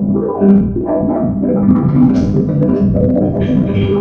I'm not going to do that.